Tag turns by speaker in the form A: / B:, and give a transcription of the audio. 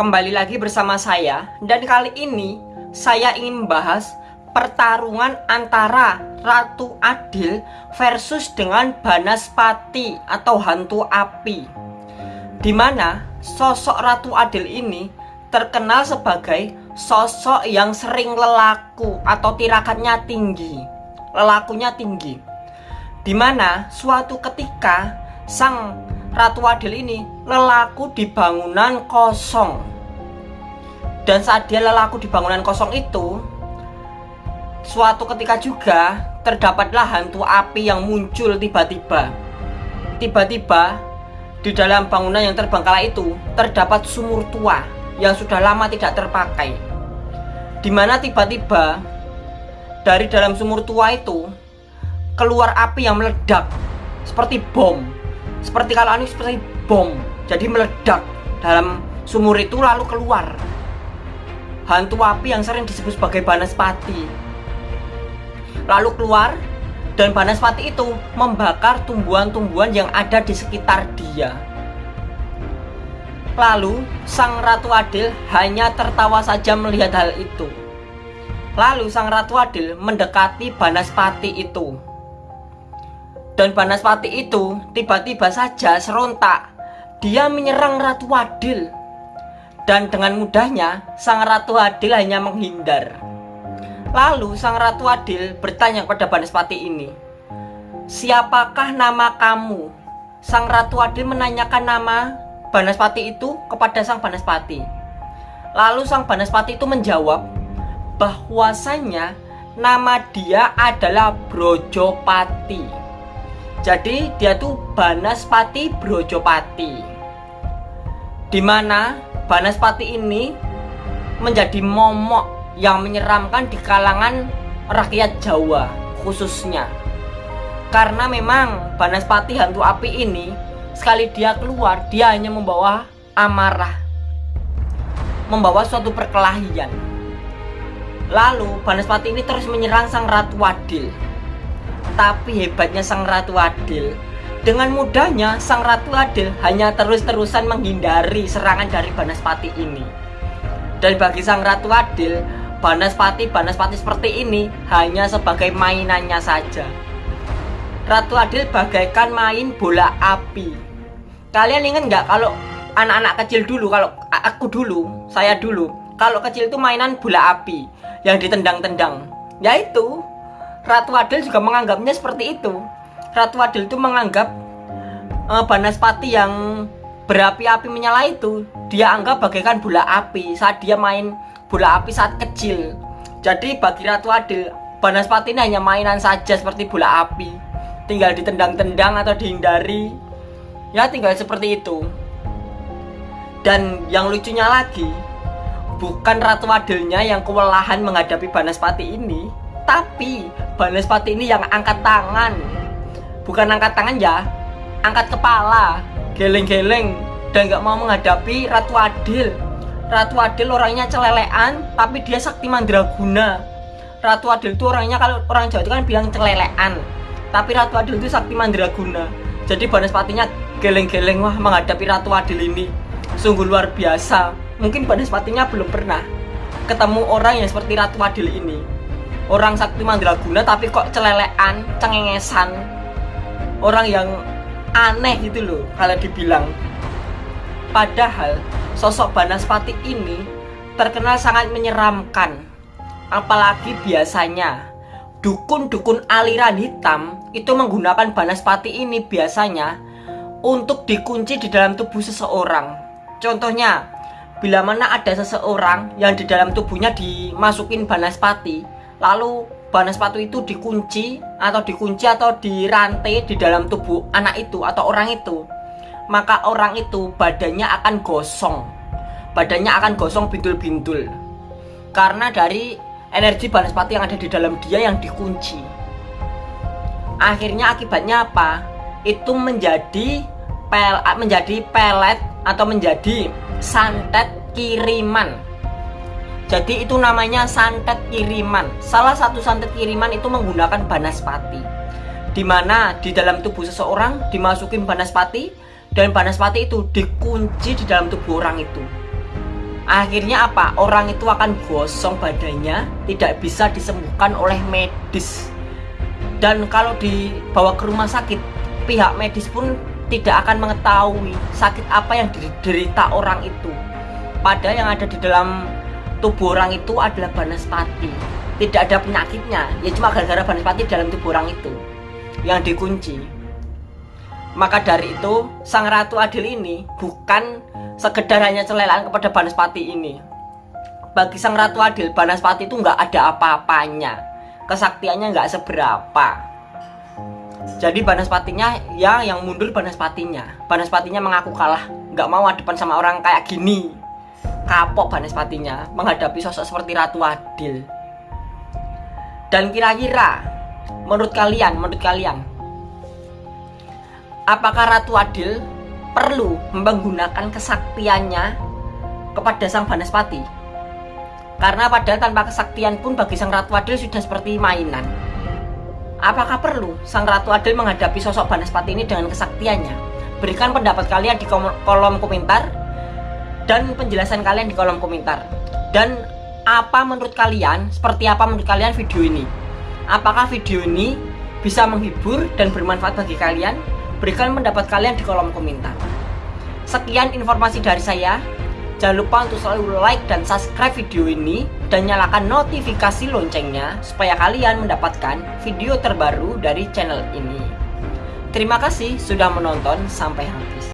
A: kembali lagi bersama saya. Dan kali ini saya ingin membahas pertarungan antara Ratu Adil versus dengan Banaspati atau hantu api. Di mana sosok Ratu Adil ini terkenal sebagai sosok yang sering lelaku atau tirakannya tinggi. Lelakunya tinggi. Di mana suatu ketika sang Ratu Adil ini lelaku di bangunan kosong Dan saat dia lelaku di bangunan kosong itu Suatu ketika juga terdapatlah hantu api yang muncul tiba-tiba. Tiba-tiba di dalam bangunan yang terbengkalai itu terdapat sumur tua yang sudah lama tidak terpakai. Di mana tiba-tiba dari dalam sumur tua itu keluar api yang meledak seperti bom. Seperti kalau anu seperti bom. Jadi meledak dalam sumur itu lalu keluar hantu api yang sering disebut sebagai Banaspati lalu keluar dan Banaspati itu membakar tumbuhan-tumbuhan yang ada di sekitar dia. Lalu sang Ratu Adil hanya tertawa saja melihat hal itu. Lalu sang Ratu Adil mendekati Banaspati itu. Dan Banaspati itu tiba-tiba saja serontak. Dia menyerang Ratu Adil. Dan dengan mudahnya sang Ratu Adil hanya menghindar. Lalu sang Ratu Adil bertanya kepada Banaspati ini Siapakah nama kamu? Sang Ratu Adil menanyakan nama Banaspati itu kepada sang Banaspati Lalu sang Banaspati itu menjawab bahwasanya nama dia adalah Brojopati Jadi dia tuh Banaspati Brojopati. Di mana Banaspati ini menjadi momok yang menyeramkan di kalangan rakyat Jawa khususnya. Karena memang Banaspati hantu api ini sekali dia keluar dia hanya membawa amarah. Membawa suatu perkelahian. Lalu Banaspati ini terus menyerang sang Ratu Adil tapi hebatnya sang Ratu Adil dengan mudahnya sang Ratu Adil hanya terus-terusan menghindari serangan dari Banaspati ini dan bagi sang Ratu Adil Banaspati Banaspati seperti ini hanya sebagai mainannya saja. Ratu Adil bagaikan main bola api. Kalian ingat nggak kalau anak-anak kecil dulu, kalau aku dulu, saya dulu, kalau kecil itu mainan bola api yang ditendang-tendang. Yaitu Ratu Adil juga menganggapnya seperti itu. Ratu Adil itu menganggap uh, Banaspati yang berapi-api menyala itu dia anggap bagaikan bola api saat dia main bola api saat kecil. Jadi bagi Ratu Adil, Banaspati ini hanya mainan saja seperti bola api. Tinggal ditendang-tendang atau dihindari. Ya tinggal seperti itu. Dan yang lucunya lagi, bukan Ratu Adilnya yang kewalahan menghadapi Banaspati ini, tapi Banaspati ini yang angkat tangan. Bukan angkat tangan ya, angkat kepala, geleng-geleng dan gak mau menghadapi Ratu Adil. Ratu Adil orangnya celelean tapi dia sakti mandraguna. Ratu Adil itu orangnya kalau orang Jawa itu kan bilang celelean tapi Ratu Adil itu sakti mandraguna. Jadi Banaspatinya geleng-geleng wah menghadapi Ratu Adil ini. Sungguh luar biasa. Mungkin Banaspatinya belum pernah ketemu orang yang seperti Ratu Adil ini orang sakti mandraguna tapi kok celelean cengengesan. Orang yang aneh gitu loh kalau dibilang. Padahal Sosok Banaspati ini terkenal sangat menyeramkan. Apalagi biasanya Dukun-dukun aliran hitam itu menggunakan Banaspati ini biasanya Untuk dikunci di dalam tubuh seseorang. Contohnya Bila mana ada seseorang yang di dalam tubuhnya dimasukin Banaspati Lalu Banaspati itu dikunci atau dikunci atau dirantai di dalam tubuh anak itu atau orang itu maka orang itu badannya akan gosong. Badannya akan gosong bintul-bintul. Karena dari energi banaspati yang ada di dalam dia yang dikunci. Akhirnya akibatnya apa? Itu menjadi pel menjadi pelet atau menjadi santet kiriman jadi itu namanya santet kiriman salah satu santet kiriman itu menggunakan banaspati di mana di dalam tubuh seseorang dimasukin banaspati dan Banaspati itu dikunci di dalam tubuh orang itu Akhirnya apa? Orang itu akan gosong badannya, tidak bisa disembuhkan oleh medis. Dan kalau dibawa ke rumah sakit, pihak medis pun tidak akan mengetahui sakit apa yang diderita orang itu. Padahal yang ada di dalam tubuh orang itu adalah banaspati. Tidak ada penyakitnya, ya cuma gara-gara banaspati dalam tubuh orang itu yang dikunci. Maka dari itu, Sang Ratu Adil ini bukan sekedar hanya celelaan kepada Banaspati ini. Bagi Sang Ratu Adil, Banaspati itu nggak ada apa-apanya. Kesaktiannya nggak seberapa. Jadi Banaspatinya ya yang mundur Banaspatinya. Banaspatinya mengaku kalah, nggak mau depan sama orang kayak gini. Kapok Banaspatinya menghadapi sosok seperti Ratu Adil. Dan kira-kira menurut kalian, menurut kalian apakah Ratu Adil perlu menggunakan kesaktiannya kepada sang Banaspati? Karena padahal tanpa kesaktian pun bagi sang Ratu Adil sudah seperti mainan. Apakah perlu sang Ratu Adil menghadapi sosok Banaspati ini dengan kesaktiannya? Berikan pendapat kalian di kolom komentar dan penjelasan kalian di kolom komentar. Dan apa menurut kalian, seperti apa menurut kalian video ini? Apakah video ini bisa menghibur dan bermanfaat bagi kalian? Berikan pendapat kalian di kolom komentar. Sekian informasi dari saya. Jangan lupa untuk selalu like dan subscribe video ini dan nyalakan notifikasi loncengnya supaya kalian mendapatkan video terbaru dari channel ini. Terima kasih sudah menonton sampai habis.